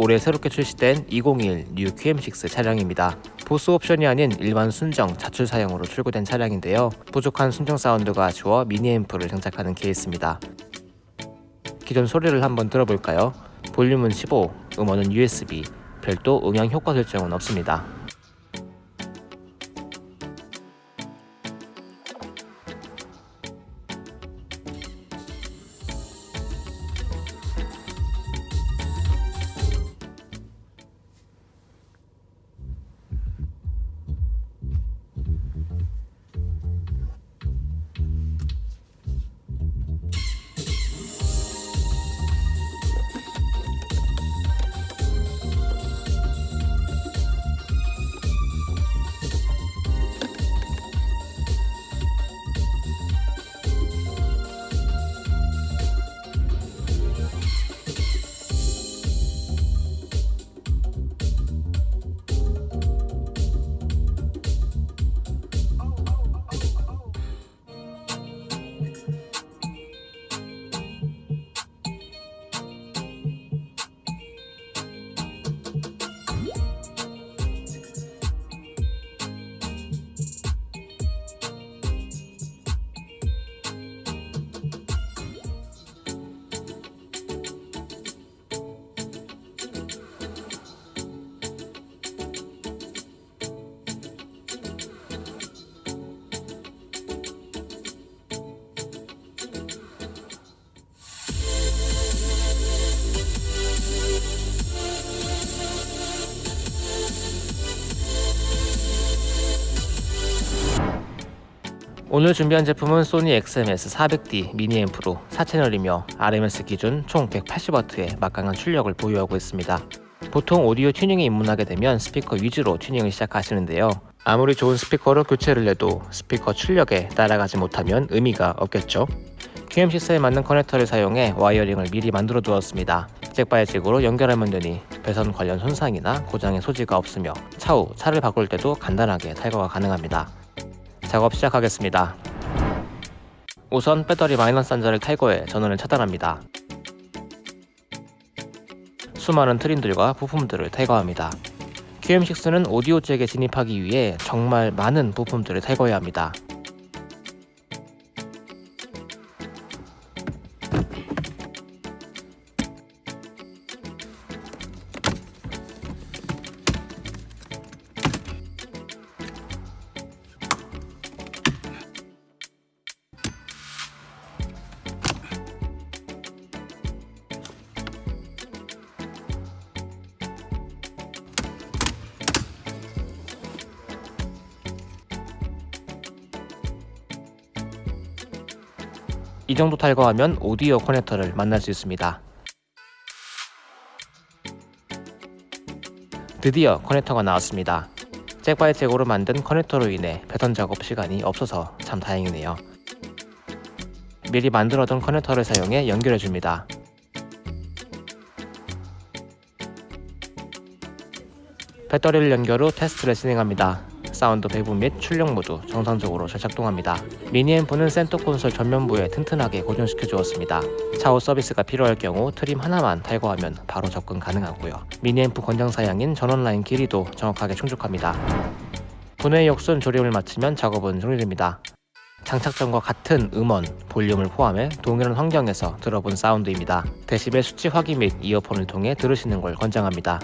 올해 새롭게 출시된 2021 뉴 QM6 차량입니다. 보스 옵션이 아닌 일반 순정 자출 사양으로 출고된 차량인데요. 부족한 순정 사운드가 아쉬워 미니 앰프를 장착하는 케이스입니다. 기존 소리를 한번 들어볼까요? 볼륨은 15, 음원은 USB, 별도 음향 효과 설정은 없습니다. 오늘 준비한 제품은 소니 XMS 400D 미니 앰프로 4채널이며 RMS 기준 총 180W의 막강한 출력을 보유하고 있습니다. 보통 오디오 튜닝에 입문하게 되면 스피커 위주로 튜닝을 시작하시는데요. 아무리 좋은 스피커로 교체를 해도 스피커 출력에 따라가지 못하면 의미가 없겠죠. QM6에 맞는 커넥터를 사용해 wiring을 미리 만들어 두었습니다. jack by jack으로 연결하면 되니 배선 관련 손상이나 고장의 소지가 없으며 차후 차를 바꿀 때도 간단하게 탈거가 가능합니다. 작업 시작하겠습니다. 우선 배터리 마이너스 단자를 탈거해 전원을 차단합니다. 수많은 트림들과 부품들을 탈거합니다. QM6는 오디오 잭에 진입하기 위해 정말 많은 부품들을 탈거해야 합니다. 이 정도 탈거하면 오디오 커넥터를 만날 수 있습니다. 드디어 커넥터가 나왔습니다. jack by jack으로 만든 커넥터로 인해 배선 작업 시간이 없어서 참 다행이네요. 미리 만들어둔 커넥터를 사용해 연결해줍니다. 배터리를 연결 후 테스트를 진행합니다. 사운드 배분 및 출력 모두 정상적으로 잘 작동합니다. 미니 앰프는 센터 콘솔 전면부에 튼튼하게 고정시켜 주었습니다. 차후 서비스가 필요할 경우 trim 하나만 탈거하면 바로 접근 가능하고요. 미니 앰프 권장 사양인 전원 라인 길이도 정확하게 충족합니다. 분해 역순 조립을 마치면 작업은 종료됩니다. 장착 전과 같은 음원, 볼륨을 포함해 동일한 환경에서 들어본 사운드입니다. 데시벨 수치 확인 및 이어폰을 통해 들으시는 걸 권장합니다.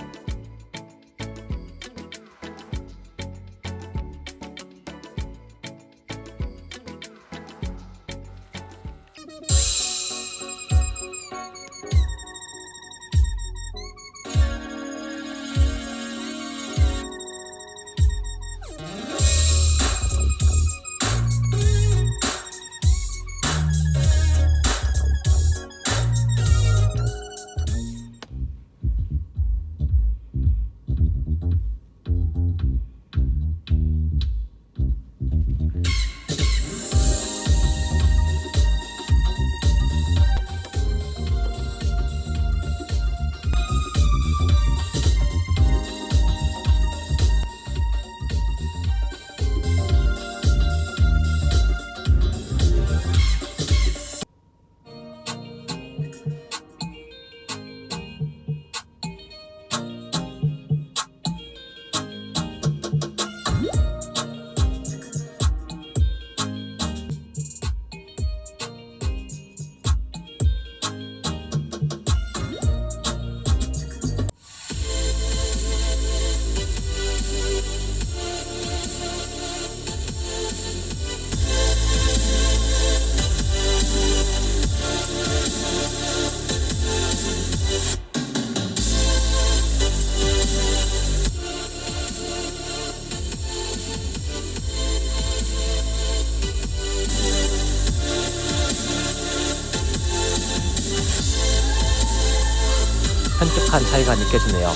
현격한 차이가 느껴지네요.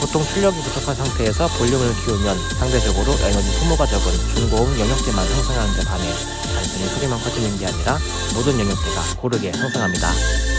보통 출력이 부족한 상태에서 볼륨을 키우면 상대적으로 에너지 소모가 적은 중고음 영역대만 형성하는 데 반해 단순히 소리만 커지는 게 아니라 모든 영역대가 고르게 형성합니다.